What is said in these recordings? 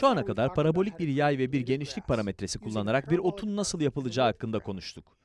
Şu ana kadar parabolik bir yay ve bir genişlik parametresi kullanarak bir otun nasıl yapılacağı hakkında konuştuk.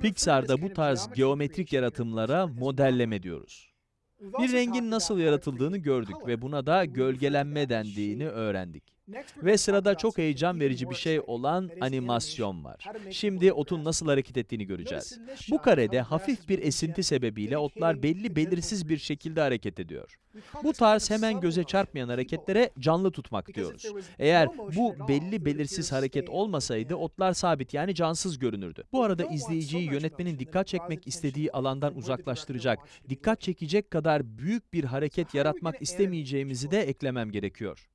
Pixar'da bu tarz geometrik yaratımlara modelleme diyoruz. Bir rengin nasıl yaratıldığını gördük ve buna da gölgelenme dendiğini öğrendik. Ve sırada çok heyecan verici bir şey olan animasyon var. Şimdi otun nasıl hareket ettiğini göreceğiz. Bu karede hafif bir esinti sebebiyle otlar belli belirsiz bir şekilde hareket ediyor. Bu tarz hemen göze çarpmayan hareketlere canlı tutmak diyoruz. Eğer bu belli belirsiz hareket olmasaydı otlar sabit yani cansız görünürdü. Bu arada izleyiciyi yönetmenin dikkat çekmek istediği alandan uzaklaştıracak, dikkat çekecek kadar büyük bir hareket yaratmak istemeyeceğimizi de eklemem gerekiyor.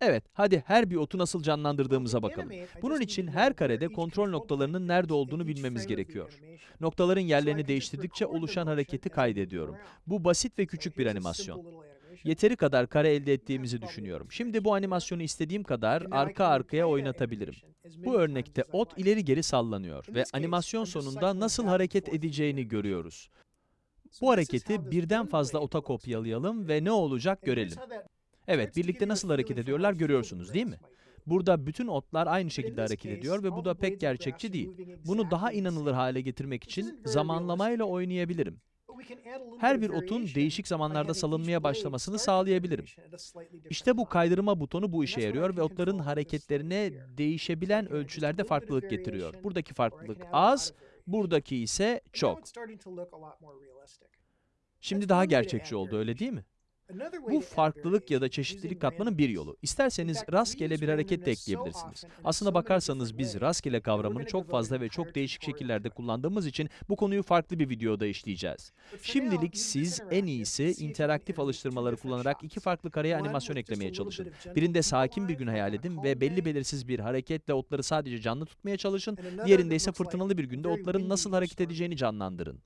Evet, hadi her bir otu nasıl canlandırdığımıza bakalım. Bunun için her karede kontrol noktalarının nerede olduğunu bilmemiz gerekiyor. Noktaların yerlerini değiştirdikçe oluşan hareketi kaydediyorum. Bu basit ve küçük bir animasyon. Yeteri kadar kare elde ettiğimizi düşünüyorum. Şimdi bu animasyonu istediğim kadar arka arkaya oynatabilirim. Bu örnekte ot ileri geri sallanıyor ve animasyon sonunda nasıl hareket edeceğini görüyoruz. Bu hareketi birden fazla ota kopyalayalım ve ne olacak görelim. Evet, birlikte nasıl hareket ediyorlar görüyorsunuz değil mi? Burada bütün otlar aynı şekilde hareket ediyor ve bu da pek gerçekçi değil. Bunu daha inanılır hale getirmek için zamanlamayla oynayabilirim. Her bir otun değişik zamanlarda salınmaya başlamasını sağlayabilirim. İşte bu kaydırma butonu bu işe yarıyor ve otların hareketlerine değişebilen ölçülerde farklılık getiriyor. Buradaki farklılık az, buradaki ise çok. Şimdi daha gerçekçi oldu öyle değil mi? Bu farklılık ya da çeşitlilik katmanın bir yolu. İsterseniz rastgele bir hareket de ekleyebilirsiniz. Aslına bakarsanız biz rastgele kavramını çok fazla ve çok değişik şekillerde kullandığımız için bu konuyu farklı bir videoda işleyeceğiz. Şimdilik siz en iyisi interaktif alıştırmaları kullanarak iki farklı kareye animasyon eklemeye çalışın. Birinde sakin bir gün hayal edin ve belli belirsiz bir hareketle otları sadece canlı tutmaya çalışın. Diğerinde ise fırtınalı bir günde otların nasıl hareket edeceğini canlandırın.